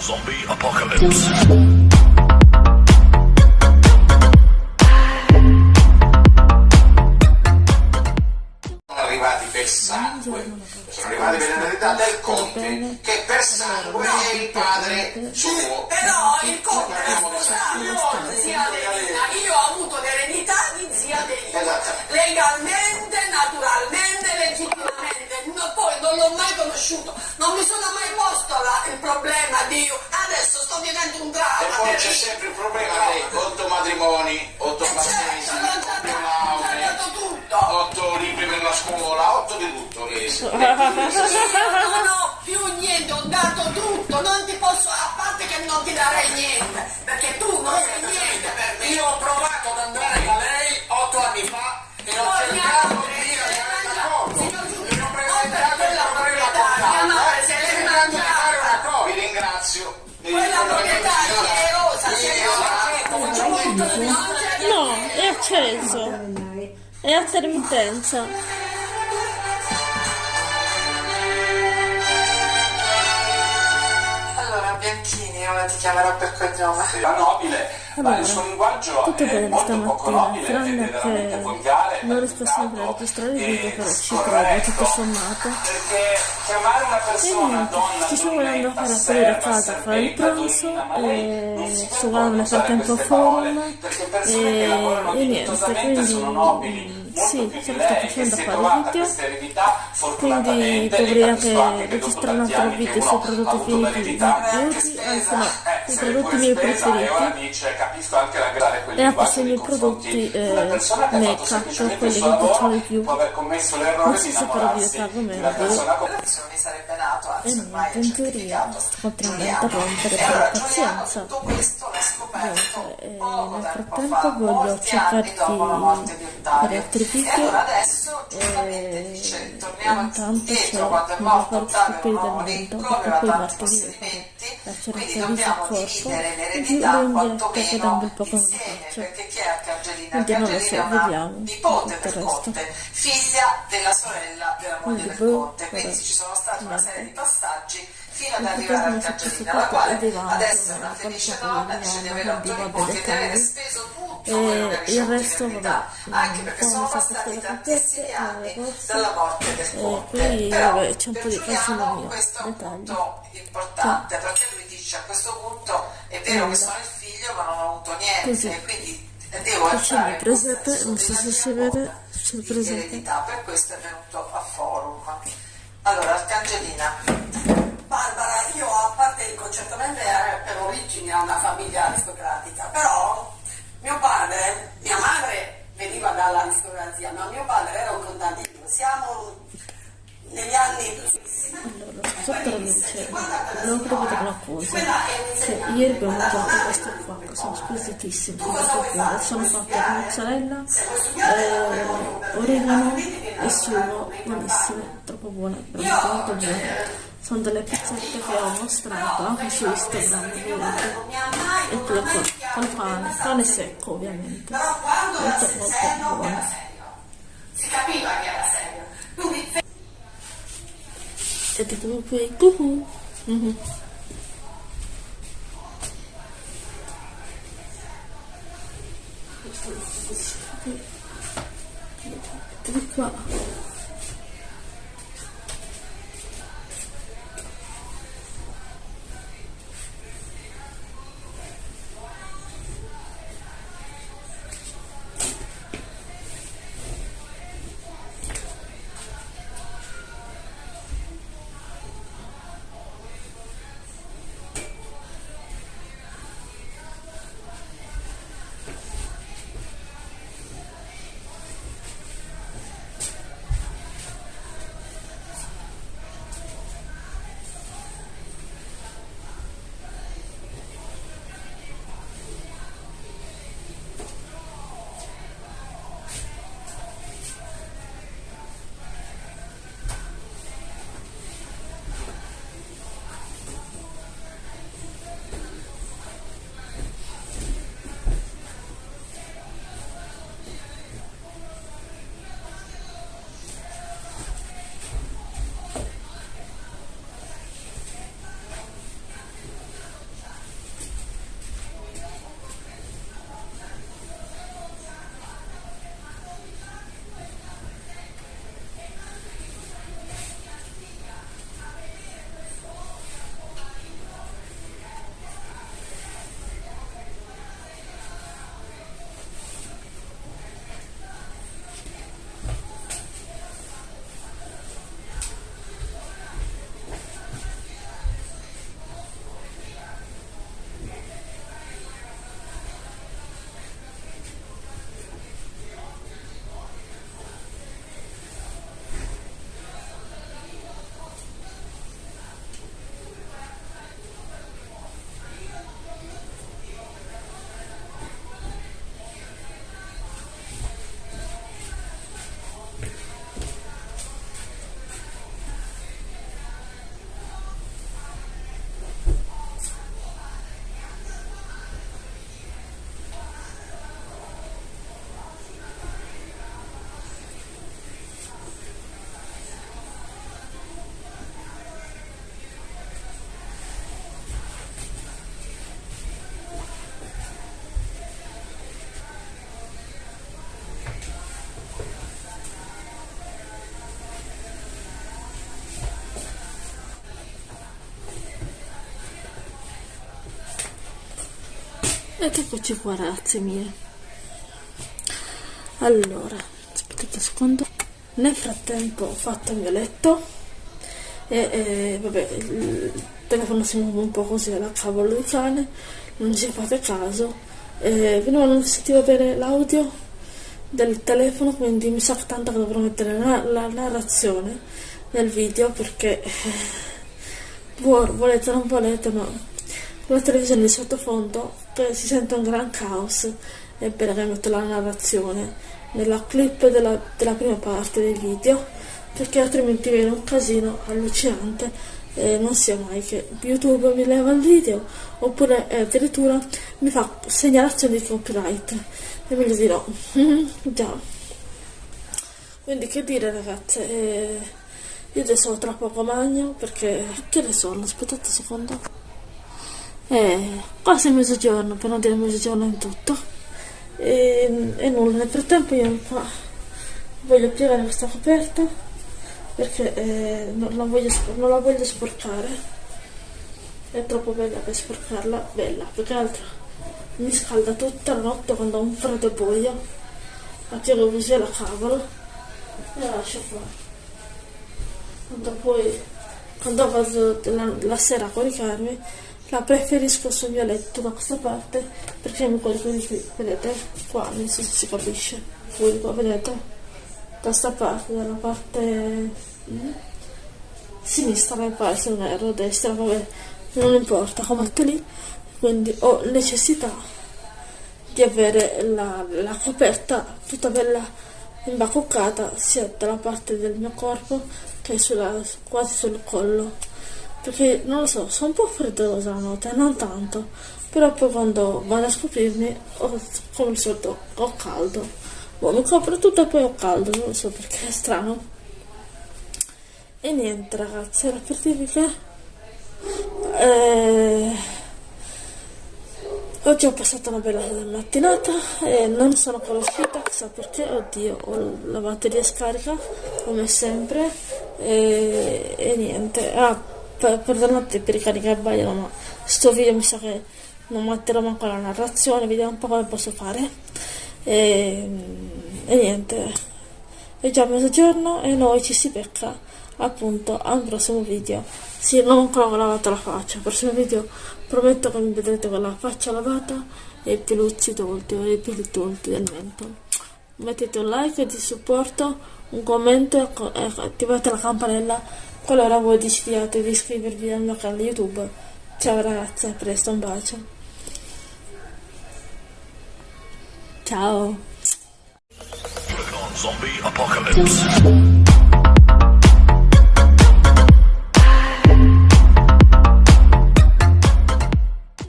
Zombie apocalypse. sono arrivati per sangue, sono arrivati per l'eredità del conte, che per sangue è il padre suo. Però il conte è sposato zia Adelina, io ho avuto l'eredità di zia Adelina, Esatto. legalmente, naturalmente, legittimamente, non l'ho mai conosciuto, non mi sono mai posto la- il problema di adesso sto vivendo un E dramma. poi c'è sempre il problema lei, otto matrimoni, otto Eh certo, battesimi, l'ho già otto lauree, libri per la scuola, otto di tutto. Io non ho più niente, ho dato tutto, non ti posso, a parte che non ti darei niente, perché tu non sei niente per me. Io ho provato ringrazio. Quella proprietà è di non c'è No, è acceso. È a intermittenza. Bianchini, ora ti chiamerò per cognome. La nobile, ma il suo linguaggio tutto è molto poco stamattina, nobile, è tranne veramente che volgare, non riesco sempre a maleducato registrare il video, però ci provo, scorretto. tutto sommato. Perché chiamare una persona donna ci stiamo donnetta, andando a fare serva, a casa a fare il pranzo e sto guardando nel frattempo Forum perché persone che e, lavorano e niente, quindi sono sì, di se lo sto facendo a si fare trovata video. Quindi dovrei anche anche registrare un altro video sui prodotti finiti l'eredità, beauty, anzi no, i se prodotti miei E preferiti anche la e appassioni nei i prodotti di una eh, persona che ha fatto make up, semplicemente il quelli che lavoro, piacciono di più. Non di so se di Relazioni sarebbe nato, E niente, in teoria sto continuando a Giuliano. interrompere E per allora pazienza. Dunque, eh, poco nel tempo frattempo voglio di di Ottavio. fare altri E video allora adesso giustamente e dice, torniamo intanto il morto mio Ottavio corpo un uomo dell'evento ricco, perché aveva poi farò possedimenti, la dobbiamo corpo dividere e più l'eredità lo invietto quantomeno vedendo un po' come lo insieme, faccio. perché chi è Arcangelina? Quindi non lo so, Arcangelina è una vediamo nipote tutto il del resto. figlia della sorella della moglie Quindi, del conte, quindi ci sono stati una serie di passaggi fino ad arrivare a frattempo mi sono Arcangelina, la quale adesso è una felice donna, dice di avere vabbè, di aver dettagli. speso tutto E quello che ricevuto in resto, vabbè, anche perché sono passati tantissimi anni eh, dalla morte del conte. qui, Però vabbè, c'è un per Giuliano mio, questo è un punto importante, perché lui dice a questo punto è vero che sono il figlio ma non ho avuto niente, Così. quindi devo presepe, questa non so se si vede, c'è per questo è venuto a forum. Allora, Arcangelina, Barbara, io a parte concertamente eh, per origine a una famiglia aristocratica, però mio padre, mia madre veniva dall'aristocrazia, ma mio padre era un contadino. Siamo negli anni Allora, sotto la luce, devo capire una cosa. Cioè, ieri abbiamo mangiato questo qua, sono squisitissimi, questo qua. Sono fatte studiare? con mozzarella, eh, oregano e sugo, buonissime, troppo buone, veramente molto buone. Sono delle pizzette che ho mostrato anche su Instagram, vedete. Eccole qua, con pane, pane secco ovviamente. Però quando era Molto molto buono. Si capiva che era serio. Quindi E dicono qui, cucù. Ed eccoci qua ragazze mie. Allora, aspettate un secondo. Nel frattempo ho fatto il mio letto e, e, vabbè, il telefono si muove un po' così alla cavolo di cane, non ci fate caso. E, però non sentivo bene l'audio del telefono, quindi mi sa tanto che dovrò mettere la, la narrazione nel video perché eh, volete o non volete, ma la televisione di sottofondo si sente un gran caos. È bene che metto la narrazione nella clip della, della prima parte del video perché altrimenti viene un casino allucinante e non sia mai che YouTube mi leva il video oppure eh, addirittura mi fa segnalazioni di copyright e meglio di no già quindi che dire ragazze eh, io adesso ho tra magno perché che ne sono aspettate un secondo eh, quasi mezzogiorno per non dire mezzogiorno in tutto. E, e nulla nel frattempo io voglio piegare questa coperta perché eh, non, la voglio, non la voglio sporcare. È troppo bella per sporcarla bella più che altro mi scalda tutta la notte quando ho un freddo buio. La piego così alla cavolo e la lascio qua quando poi quando vado la, la sera a coricarmi la preferisco sul mio letto da questa parte perché mi corico di qui vedete? Qua non so se si capisce. Voi qua vedete? Da questa parte dalla parte mm, sinistra mi pare se non erro destra vabbè non importa combatto lì. Quindi ho necessità di avere la, la coperta tutta bella imbacuccata sia dalla parte del mio corpo che sulla, quasi sul collo perché non lo so sono un po' freddolosa la notte non tanto. Però poi quando vado a scoprirmi ho, come al solito ho caldo. Boh, mi copro tutto e poi ho caldo non lo so perché è strano. E niente ragazzi era per dirvi che eh, oggi ho passato una bella mattinata e non sono ancora uscita chissà perché. Oddio ho la batteria scarica come sempre. E, e niente. Ah, per, perdonate per i caricabaglio ma sto video mi sa che non metterò manco la narrazione vediamo un po' come posso fare e, e niente è già mezzogiorno e noi ci si becca appunto a un prossimo video sì, non ho ancora lavato la faccia il prossimo video prometto che mi vedrete con la faccia lavata e i peluzzi tolti o i peli tolti del mento mettete un like di supporto un commento e attivate la campanella qualora voi decidiate di iscrivervi al mio canale youtube ciao ragazzi a presto un bacio ciao.